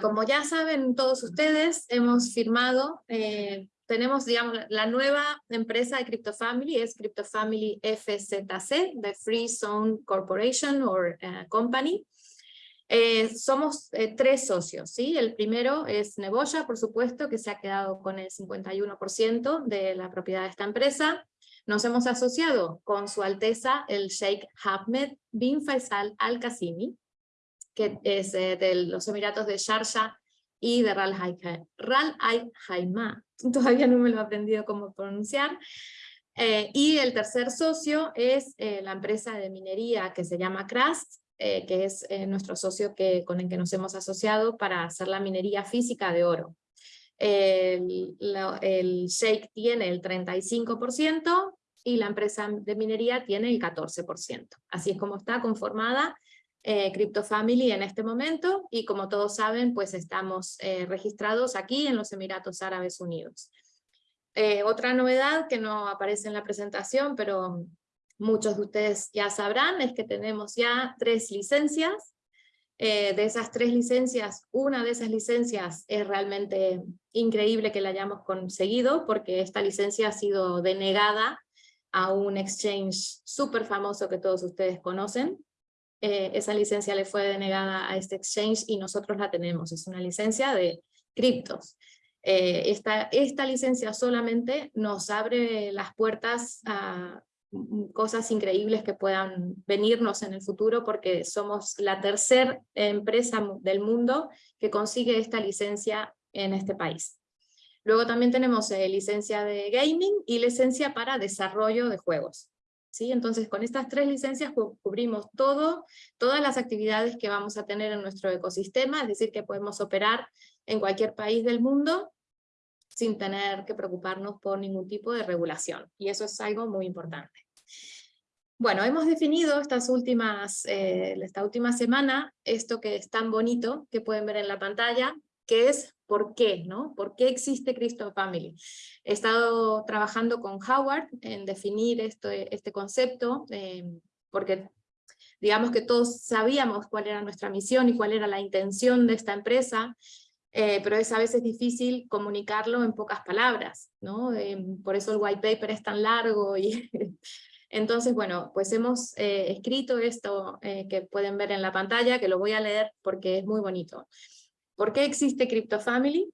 Como ya saben todos ustedes, hemos firmado, eh, tenemos digamos la nueva empresa de CryptoFamily, es CryptoFamily FZC, de Free Zone Corporation or eh, Company. Eh, somos tres socios, ¿sí? El primero es Neboya, por supuesto, que se ha quedado con el 51% de la propiedad de esta empresa. Nos hemos asociado con su alteza el Sheikh Ahmed bin Faisal Al-Qasimi, que es eh, de los Emiratos de Sharjah y de Ral Al Haima, todavía no me lo he aprendido cómo pronunciar. Eh, y el tercer socio es eh, la empresa de minería que se llama Krast, que es nuestro socio que, con el que nos hemos asociado para hacer la minería física de oro. El, el Sheikh tiene el 35% y la empresa de minería tiene el 14%. Así es como está conformada eh, CryptoFamily en este momento, y como todos saben, pues estamos eh, registrados aquí en los Emiratos Árabes Unidos. Eh, otra novedad que no aparece en la presentación, pero muchos de ustedes ya sabrán, es que tenemos ya tres licencias. Eh, de esas tres licencias, una de esas licencias es realmente increíble que la hayamos conseguido, porque esta licencia ha sido denegada a un exchange súper famoso que todos ustedes conocen, eh, esa licencia le fue denegada a este exchange y nosotros la tenemos, es una licencia de criptos. Eh, esta, esta licencia solamente nos abre las puertas a cosas increíbles que puedan venirnos en el futuro porque somos la tercera empresa del mundo que consigue esta licencia en este país. Luego también tenemos eh, licencia de gaming y licencia para desarrollo de juegos. Entonces con estas tres licencias cubrimos todo, todas las actividades que vamos a tener en nuestro ecosistema, es decir que podemos operar en cualquier país del mundo sin tener que preocuparnos por ningún tipo de regulación, y eso es algo muy importante. Bueno, hemos definido estas últimas, eh, esta última semana esto que es tan bonito, que pueden ver en la pantalla, que es por qué, ¿no? ¿Por qué existe Cristo Family? He estado trabajando con Howard en definir esto, este concepto, eh, porque digamos que todos sabíamos cuál era nuestra misión y cuál era la intención de esta empresa, eh, pero es a veces difícil comunicarlo en pocas palabras, ¿no? Eh, por eso el white paper es tan largo y... Entonces, bueno, pues hemos escrito esto que pueden ver en la pantalla, que lo voy a leer porque es muy bonito. ¿Por qué existe CryptoFamily?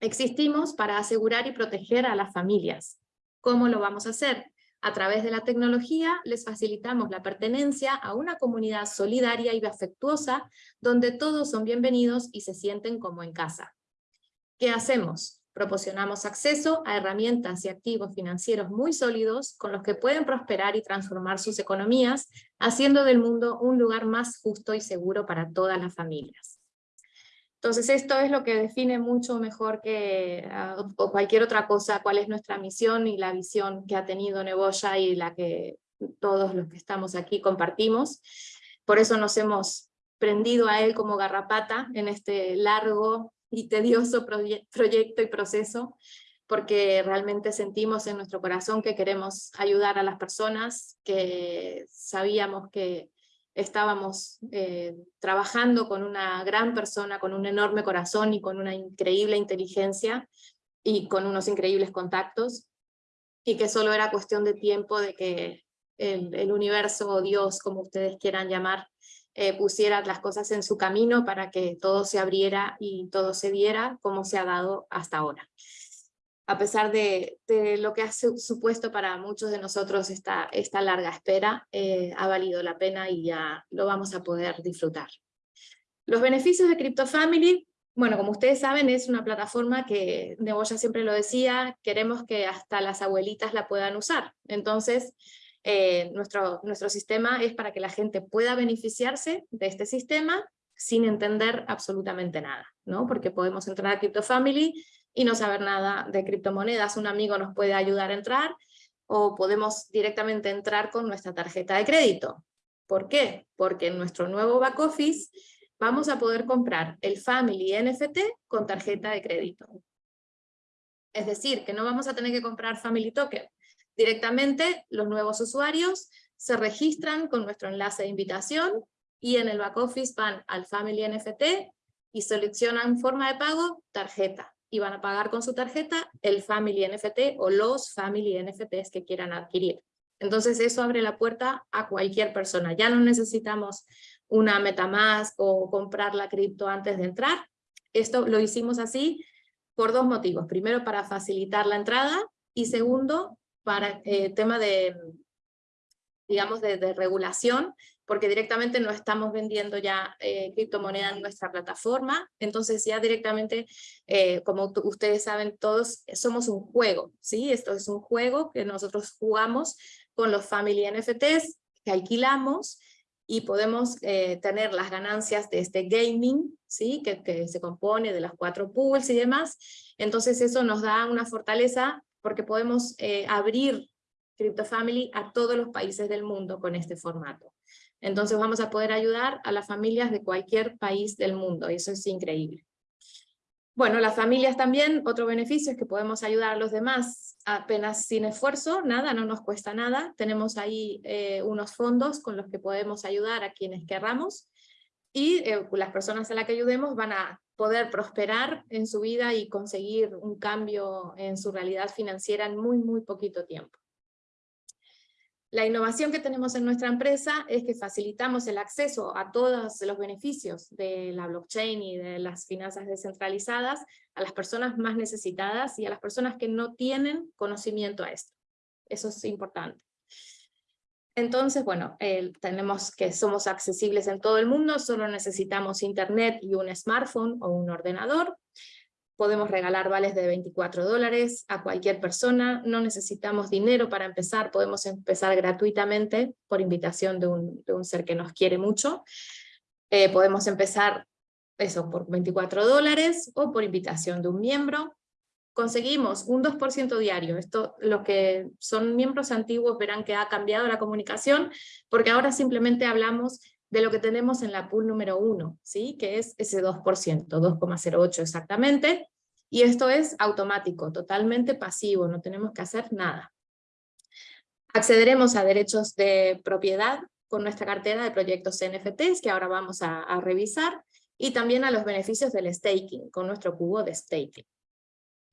Existimos para asegurar y proteger a las familias. ¿Cómo lo vamos a hacer? A través de la tecnología les facilitamos la pertenencia a una comunidad solidaria y afectuosa donde todos son bienvenidos y se sienten como en casa. ¿Qué hacemos? Proporcionamos acceso a herramientas y activos financieros muy sólidos con los que pueden prosperar y transformar sus economías, haciendo del mundo un lugar más justo y seguro para todas las familias. Entonces esto es lo que define mucho mejor que ah, cualquier otra cosa, cuál es nuestra misión y la visión que ha tenido Neboya y la que todos los que estamos aquí compartimos. Por eso nos hemos prendido a él como garrapata en este largo y tedioso proyecto y proceso, porque realmente sentimos en nuestro corazón que queremos ayudar a las personas, que sabíamos que estábamos eh, trabajando con una gran persona, con un enorme corazón y con una increíble inteligencia y con unos increíbles contactos, y que solo era cuestión de tiempo de que el, universo o Dios, como ustedes quieran llamar, eh, pusiera las cosas en su camino para que todo se abriera y todo se diera como se ha dado hasta ahora a pesar de, lo que ha supuesto para muchos de nosotros esta, larga espera, eh, ha valido la pena y ya lo vamos a poder disfrutar. Los beneficios de CryptoFamily, bueno, como ustedes saben, es una plataforma que, Neboya siempre lo decía, queremos que hasta las abuelitas la puedan usar. Entonces, eh, nuestro, nuestro sistema es para que la gente pueda beneficiarse de este sistema sin entender absolutamente nada, ¿no? Porque podemos entrar a CryptoFamily, y no saber nada de criptomonedas. Un amigo nos puede ayudar a entrar o podemos directamente entrar con nuestra tarjeta de crédito. ¿Por qué? Porque en nuestro nuevo back office vamos a poder comprar el Family NFT con tarjeta de crédito. Es decir, que no vamos a tener que comprar Family Token. Directamente los nuevos usuarios se registran con nuestro enlace de invitación y en el back office van al Family NFT y seleccionan forma de pago, tarjeta, y van a pagar con su tarjeta el Family NFT o los Family NFTs que quieran adquirir. Entonces eso abre la puerta a cualquier persona. Ya no necesitamos una Metamask o comprar la cripto antes de entrar. Esto lo hicimos así por dos motivos. Primero, para facilitar la entrada y segundo, para el eh, tema de, digamos, de, regulación, porque directamente no estamos vendiendo ya eh, en nuestra plataforma, entonces ya directamente, eh, como ustedes saben todos, somos un juego, ¿sí? Esto es un juego que nosotros jugamos con los Family NFTs que alquilamos y podemos eh, tener las ganancias de este gaming, ¿sí? Que, que, se compone de las cuatro pools y demás. Entonces eso nos da una fortaleza porque podemos eh, abrir CryptoFamily a todos los países del mundo con este formato. Entonces vamos a poder ayudar a las familias de cualquier país del mundo, y eso es increíble. Bueno, las familias también, otro beneficio es que podemos ayudar a los demás apenas sin esfuerzo, nada, no nos cuesta nada. Tenemos ahí eh, unos fondos con los que podemos ayudar a quienes querramos y eh, las personas a las que ayudemos van a poder prosperar en su vida y conseguir un cambio en su realidad financiera en muy, muy poquito tiempo. La innovación que tenemos en nuestra empresa es que facilitamos el acceso a todos los beneficios de la blockchain y de las finanzas descentralizadas a las personas más necesitadas y a las personas que no tienen conocimiento a esto. Eso es importante. Entonces, bueno, tenemos que somos accesibles en todo el mundo, solo necesitamos internet y un smartphone o un ordenador podemos regalar vales de 24 dólares a cualquier persona, no necesitamos dinero para empezar, podemos empezar gratuitamente por invitación de un, de un ser que nos quiere mucho, eh, podemos empezar eso por 24 dólares o por invitación de un miembro, conseguimos un 2% diario. Esto, los que son miembros antiguos verán que ha cambiado la comunicación, porque ahora simplemente hablamos de lo que tenemos en la pool número 1, ¿sí? que es ese 2%, 2,08 exactamente, y esto es automático, totalmente pasivo, no tenemos que hacer nada. Accederemos a derechos de propiedad con nuestra cartera de proyectos NFTs, que ahora vamos a, a revisar, y también a los beneficios del staking, con nuestro cubo de staking.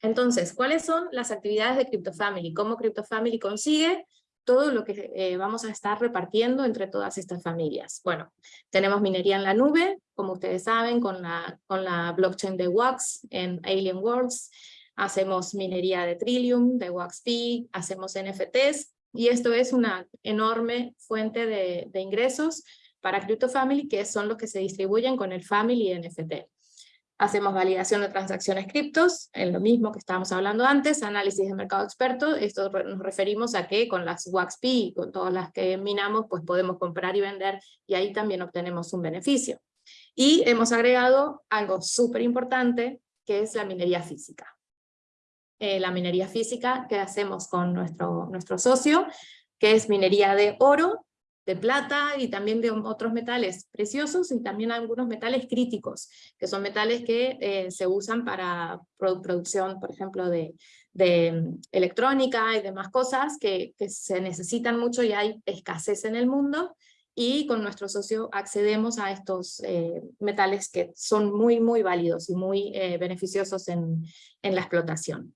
Entonces, ¿cuáles son las actividades de CryptoFamily? ¿Cómo CryptoFamily consigue todo lo que eh, vamos a estar repartiendo entre todas estas familias. Bueno, tenemos minería en la nube, como ustedes saben, con la, con la blockchain de Wax en Alien Worlds, hacemos minería de Trillium, de WaxP, hacemos NFTs, y esto es una enorme fuente de, de ingresos para CryptoFamily, que son los que se distribuyen con el Family NFT. Hacemos validación de transacciones criptos, en lo mismo que estábamos hablando antes, análisis de mercado experto, esto nos referimos a que con las WaxP, con todas las que minamos, pues podemos comprar y vender, y ahí también obtenemos un beneficio. Y hemos agregado algo súper importante, que es la minería física. Eh, la minería física que hacemos con nuestro, nuestro socio, que es minería de oro, de plata y también de otros metales preciosos y también algunos metales críticos, que son metales que eh, se usan para producción, por ejemplo, de, mm, electrónica y demás cosas que, que, se necesitan mucho y hay escasez en el mundo, y con nuestro socio accedemos a estos eh, metales que son muy, muy válidos y muy eh, beneficiosos en, en la explotación.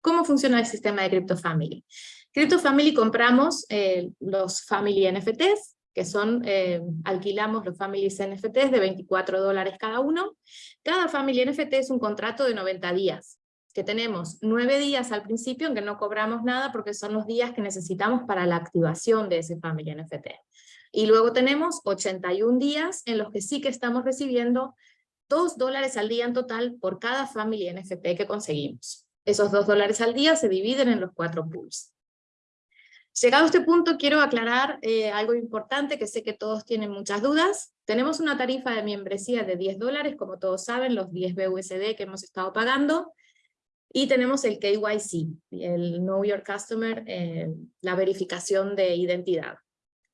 ¿Cómo funciona el sistema de CryptoFamily? CryptoFamily compramos eh, los Family NFTs, que son, eh, alquilamos los Family NFTs de 24 dólares cada uno. Cada Family NFT es un contrato de 90 días, que tenemos 9 días al principio en que no cobramos nada porque son los días que necesitamos para la activación de ese Family NFT. Y luego tenemos 81 días en los que sí que estamos recibiendo 2 dólares al día en total por cada Family NFT que conseguimos. Esos 2 dólares al día se dividen en los cuatro pools. Llegado a este punto quiero aclarar eh, algo importante que sé que todos tienen muchas dudas. Tenemos una tarifa de membresía de 10 dólares, como todos saben, los 10 BUSD que hemos estado pagando. Y tenemos el KYC, el Know Your Customer, eh, la verificación de identidad.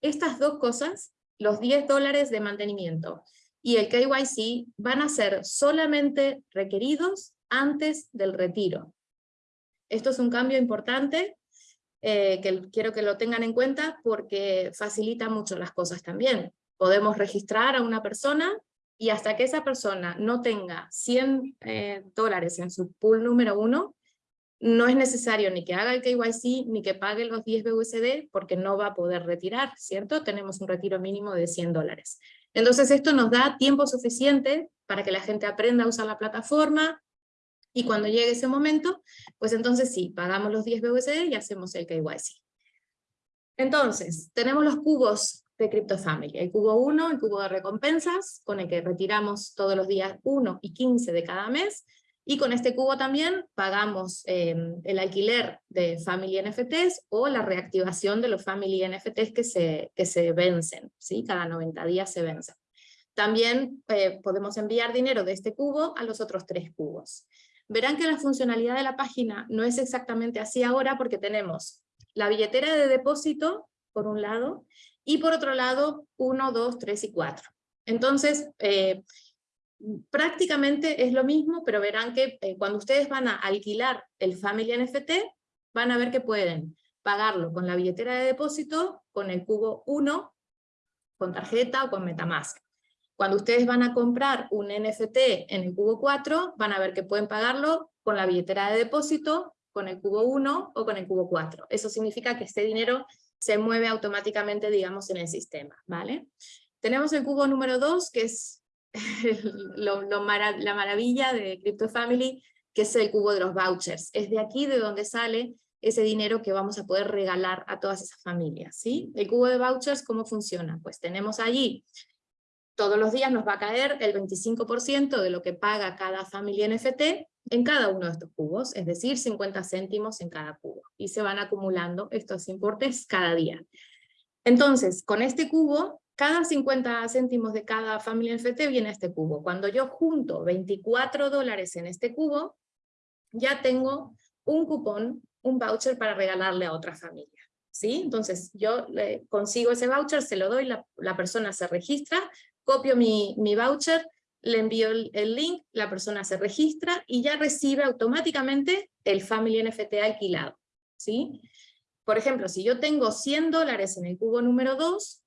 Estas dos cosas, los 10 dólares de mantenimiento y el KYC, van a ser solamente requeridos antes del retiro. Esto es un cambio importante eh, que quiero que lo tengan en cuenta porque facilita mucho las cosas también. Podemos registrar a una persona y hasta que esa persona no tenga 100 eh, dólares en su pool número uno, no es necesario ni que haga el KYC ni que pague los 10 BUSD porque no va a poder retirar, ¿cierto? Tenemos un retiro mínimo de 100 dólares. Entonces esto nos da tiempo suficiente para que la gente aprenda a usar la plataforma y cuando llegue ese momento, pues entonces sí, pagamos los 10 BUSD y hacemos el KYC. Entonces, tenemos los cubos de CryptoFamily. El cubo 1, el cubo de recompensas, con el que retiramos todos los días 1 y 15 de cada mes, y con este cubo también pagamos em, el alquiler de Family NFTs o la reactivación de los Family NFTs que se, que se vencen, ¿sí? cada 90 días se vencen. También eh, podemos enviar dinero de este cubo a los otros tres cubos. Verán que la funcionalidad de la página no es exactamente así ahora porque tenemos la billetera de depósito, por un lado, y por otro lado, 1, 2, 3 y 4. Entonces, eh, prácticamente es lo mismo, pero verán que eh, cuando ustedes van a alquilar el Family NFT, van a ver que pueden pagarlo con la billetera de depósito, con el cubo 1, con tarjeta o con Metamask. Cuando ustedes van a comprar un NFT en el cubo 4, van a ver que pueden pagarlo con la billetera de depósito, con el cubo 1 o con el cubo 4. Eso significa que este dinero se mueve automáticamente, digamos, en el sistema, ¿vale? Tenemos el cubo número 2, que es la maravilla de CryptoFamily, que es el cubo de los vouchers. Es de aquí de donde sale ese dinero que vamos a poder regalar a todas esas familias, ¿sí? El cubo de vouchers, ¿cómo funciona? Pues tenemos allí, todos los días nos va a caer el 25% de lo que paga cada familia NFT, en cada uno de estos cubos, es decir, 50 céntimos en cada cubo, y se van acumulando estos importes cada día. Entonces, con este cubo, cada 50 céntimos de cada familia NFT viene a este cubo. Cuando yo junto 24 dólares en este cubo, ya tengo un cupón, un voucher para regalarle a otra familia. ¿sí? Entonces yo consigo ese voucher, se lo doy, la persona se registra, copio mi, mi voucher, le envío el, link, la persona se registra y ya recibe automáticamente el Family NFT alquilado. ¿sí? Por ejemplo, si yo tengo 100 dólares en el cubo número 2,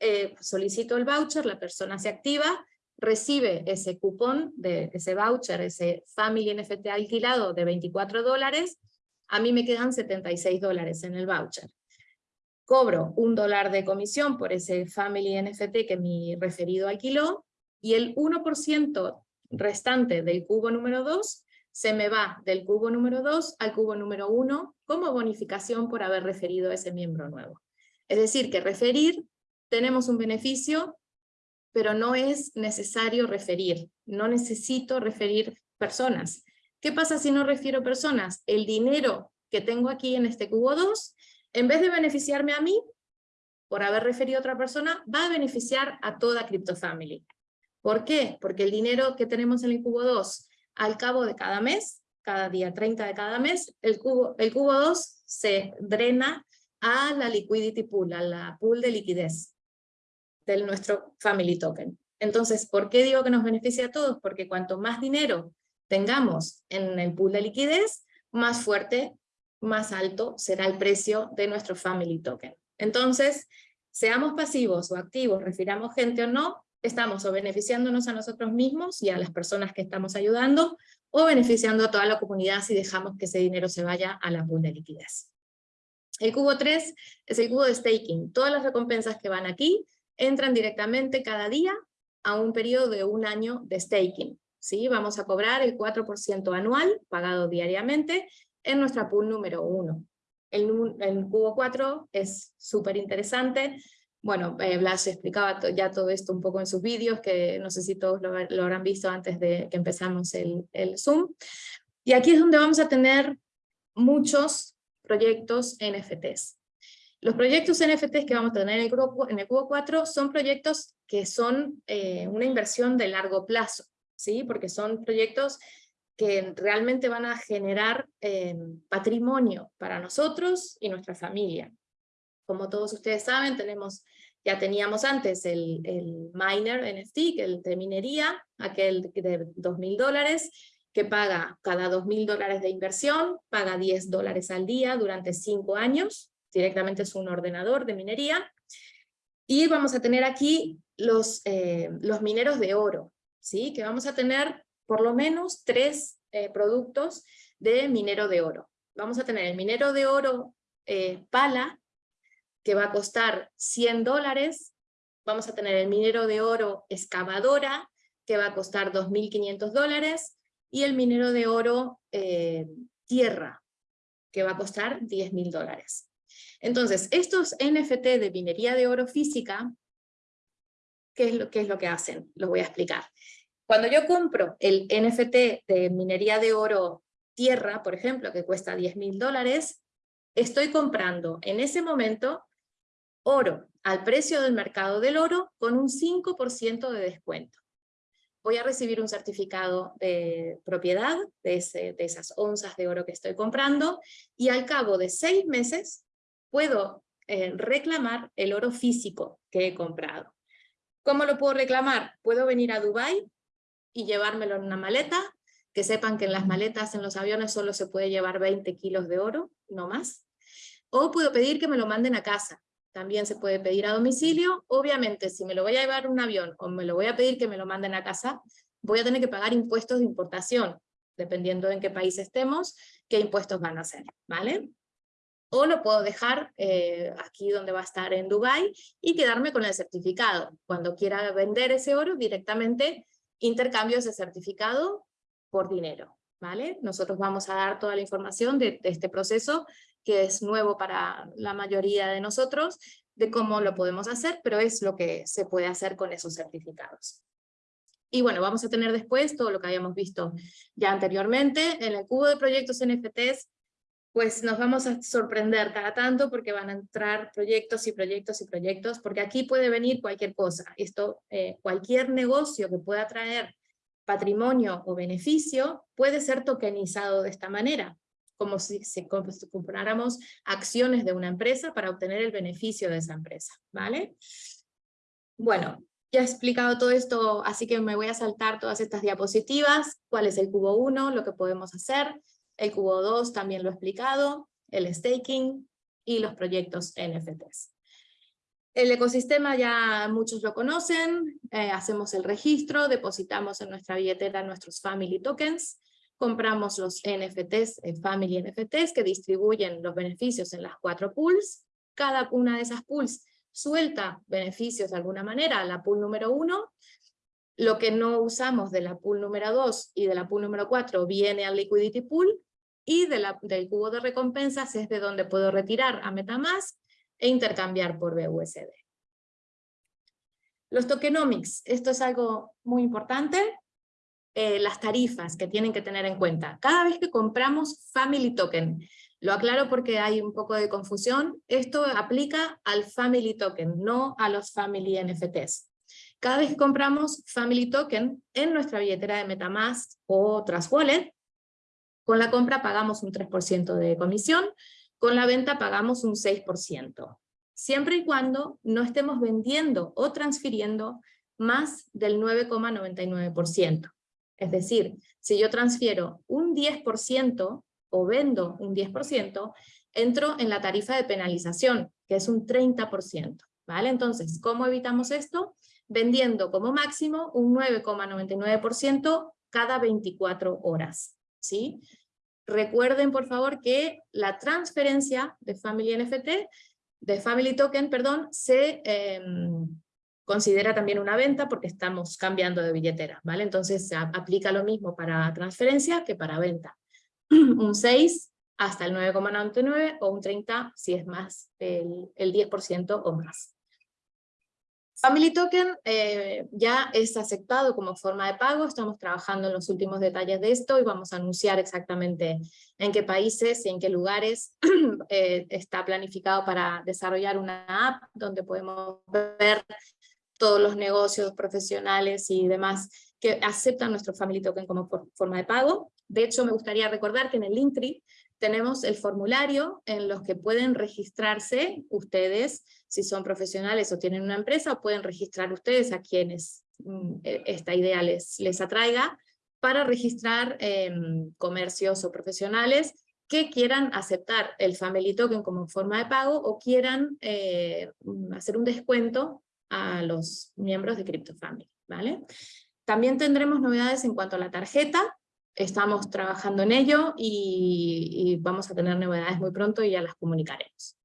eh, solicito el voucher, la persona se activa, recibe ese cupón, de ese voucher, ese Family NFT alquilado de 24 dólares, a mí me quedan 76 dólares en el voucher. Cobro un dólar de comisión por ese Family NFT que mi referido alquiló, y el 1% restante del cubo número 2 se me va del cubo número 2 al cubo número 1 como bonificación por haber referido a ese miembro nuevo. Es decir, que referir tenemos un beneficio, pero no es necesario referir. No necesito referir personas. ¿Qué pasa si no refiero personas? El dinero que tengo aquí en este cubo 2, en vez de beneficiarme a mí, por haber referido a otra persona, va a beneficiar a toda CryptoFamily. ¿Por qué? Porque el dinero que tenemos en el cubo 2, al cabo de cada mes, cada día 30 de cada mes, el cubo, el cubo 2 se drena a la liquidity pool, a la pool de liquidez de nuestro family token. Entonces, ¿por qué digo que nos beneficia a todos? Porque cuanto más dinero tengamos en el pool de liquidez, más fuerte, más alto será el precio de nuestro family token. Entonces, seamos pasivos o activos, refiramos gente o no, estamos o beneficiándonos a nosotros mismos y a las personas que estamos ayudando, o beneficiando a toda la comunidad si dejamos que ese dinero se vaya a la pool de liquidez. El cubo 3 es el cubo de staking. Todas las recompensas que van aquí entran directamente cada día a un periodo de un año de staking. ¿sí? Vamos a cobrar el 4% anual, pagado diariamente, en nuestra pool número 1. El, el cubo 4 es súper interesante, bueno, eh, Blas explicaba ya todo esto un poco en sus vídeos, que no sé si todos lo, habrán visto antes de que empezamos el, el, Zoom. Y aquí es donde vamos a tener muchos proyectos NFTs. Los proyectos NFTs que vamos a tener en el Cubo, en el 4 son proyectos que son eh, una inversión de largo plazo, ¿sí? porque son proyectos que realmente van a generar eh, patrimonio para nosotros y nuestra familia. Como todos ustedes saben, tenemos, ya teníamos antes el, el miner NFT, el de minería, aquel de 2.000 dólares, que paga cada 2.000 dólares de inversión, paga 10 dólares al día durante 5 años, directamente es un ordenador de minería, Y vamos a tener aquí los, eh, los mineros de oro, ¿sí? que vamos a tener por lo menos tres eh, productos de minero de oro. Vamos a tener el minero de oro eh, pala, que va a costar 100 dólares. Vamos a tener el minero de oro excavadora, que va a costar 2.500 dólares. Y el minero de oro tierra, que va a costar 10.000 dólares. Entonces, estos NFT de minería de oro física, ¿qué es, lo, ¿qué es lo que hacen? Los voy a explicar. Cuando yo compro el NFT de minería de oro tierra, por ejemplo, que cuesta 10.000 dólares, estoy comprando en ese momento oro al precio del mercado del oro con un 5% de descuento. Voy a recibir un certificado de propiedad de, de esas onzas de oro que estoy comprando y al cabo de seis meses puedo eh, reclamar el oro físico que he comprado. ¿Cómo lo puedo reclamar? Puedo venir a Dubai y llevármelo en una maleta, que sepan que en las maletas en los aviones solo se puede llevar 20 kilos de oro, no más. O puedo pedir que me lo manden a casa, también se puede pedir a domicilio. Obviamente, si me lo voy a llevar un avión o me lo voy a pedir que me lo manden a casa, voy a tener que pagar impuestos de importación, dependiendo de en qué país estemos, qué impuestos van a ser, ¿vale? o lo puedo dejar eh, aquí donde va a estar en Dubai y quedarme con el certificado. Cuando quiera vender ese oro, directamente intercambio ese certificado por dinero. ¿vale? Nosotros vamos a dar toda la información de, de este proceso, que es nuevo para la mayoría de nosotros, de cómo lo podemos hacer, pero es lo que se puede hacer con esos certificados. Y bueno, vamos a tener después todo lo que habíamos visto ya anteriormente. En el cubo de proyectos NFTs pues nos vamos a sorprender cada tanto porque van a entrar proyectos y proyectos y proyectos, porque aquí puede venir cualquier cosa. Esto, eh, cualquier negocio que pueda traer patrimonio o beneficio puede ser tokenizado de esta manera, como si, si compráramos acciones de una empresa para obtener el beneficio de esa empresa, ¿vale? Bueno, ya he explicado todo esto, así que me voy a saltar todas estas diapositivas, cuál es el cubo 1, lo que podemos hacer, el Cubo 2 también lo he explicado, el staking y los proyectos NFTs. El ecosistema ya muchos lo conocen, eh, hacemos el registro, depositamos en nuestra billetera nuestros Family Tokens, compramos los NFTs, eh, Family NFTs, que distribuyen los beneficios en las cuatro pools. Cada una de esas pools suelta beneficios de alguna manera a la pool número uno. Lo que no usamos de la pool número 2 y de la pool número 4 viene al liquidity pool y de la, del cubo de recompensas es de donde puedo retirar a Metamask e intercambiar por BUSD. Los tokenomics, esto es algo muy importante, eh, las tarifas que tienen que tener en cuenta. Cada vez que compramos Family Token, lo aclaro porque hay un poco de confusión, esto aplica al Family Token, no a los Family NFTs. Cada vez que compramos Family Token en nuestra billetera de Metamask o Trust Wallet, con la compra pagamos un 3% de comisión, con la venta pagamos un 6%, siempre y cuando no estemos vendiendo o transfiriendo más del 9,99%. Es decir, si yo transfiero un 10% o vendo un 10%, entro en la tarifa de penalización, que es un 30%. ¿vale? Entonces, ¿cómo evitamos esto? Vendiendo como máximo un 9,99% cada 24 horas. ¿sí? Recuerden, por favor, que la transferencia de Family NFT, de Family Token, perdón, se em, considera también una venta porque estamos cambiando de billetera, ¿vale? Entonces se aplica lo mismo para transferencia que para venta. un 6 hasta el 9,99 o un 30 si es más el, el 10% o más. Family Token eh, ya es aceptado como forma de pago, estamos trabajando en los últimos detalles de esto y vamos a anunciar exactamente en qué países y en qué lugares eh, está planificado para desarrollar una app donde podemos ver todos los negocios profesionales y demás que aceptan nuestro Family Token como forma de pago. De hecho, me gustaría recordar que en el Linktree tenemos el formulario en los que pueden registrarse ustedes, si son profesionales o tienen una empresa, pueden registrar ustedes a quienes mm, e, esta idea les, les atraiga, para registrar em, comercios o profesionales que quieran aceptar el Family Token como forma de pago o quieran eh, hacer un descuento a los miembros de CryptoFamily. ¿vale? También tendremos novedades en cuanto a la tarjeta, estamos trabajando en ello y, vamos a tener novedades muy pronto y ya las comunicaremos.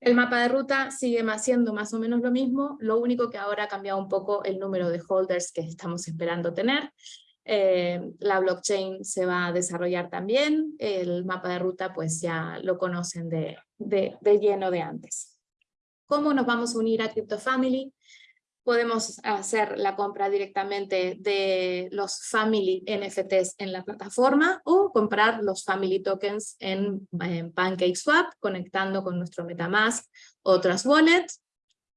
El mapa de ruta sigue siendo más o menos lo mismo, lo único que ahora ha cambiado un poco el número de holders que estamos esperando tener. Eh, la blockchain se va a desarrollar también, el mapa de ruta pues ya lo conocen de, de, de lleno de antes. ¿Cómo nos vamos a unir a CryptoFamily? Podemos hacer la compra directamente de los Family NFTs en la plataforma o comprar los Family Tokens en, PancakeSwap conectando con nuestro Metamask o Trust Wallet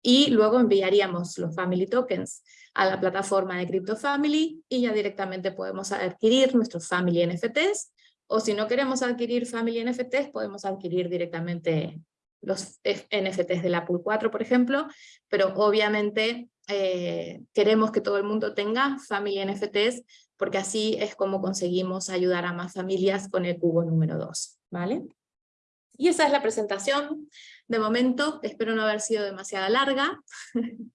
y luego enviaríamos los Family Tokens a la plataforma de CryptoFamily y ya directamente podemos adquirir nuestros Family NFTs o si no queremos adquirir Family NFTs podemos adquirir directamente los NFTs de la Pool 4, por ejemplo, pero obviamente eh, queremos que todo el mundo tenga familia NFTs, porque así es como conseguimos ayudar a más familias con el cubo número 2. ¿vale? Y esa es la presentación. De momento, espero no haber sido demasiado larga.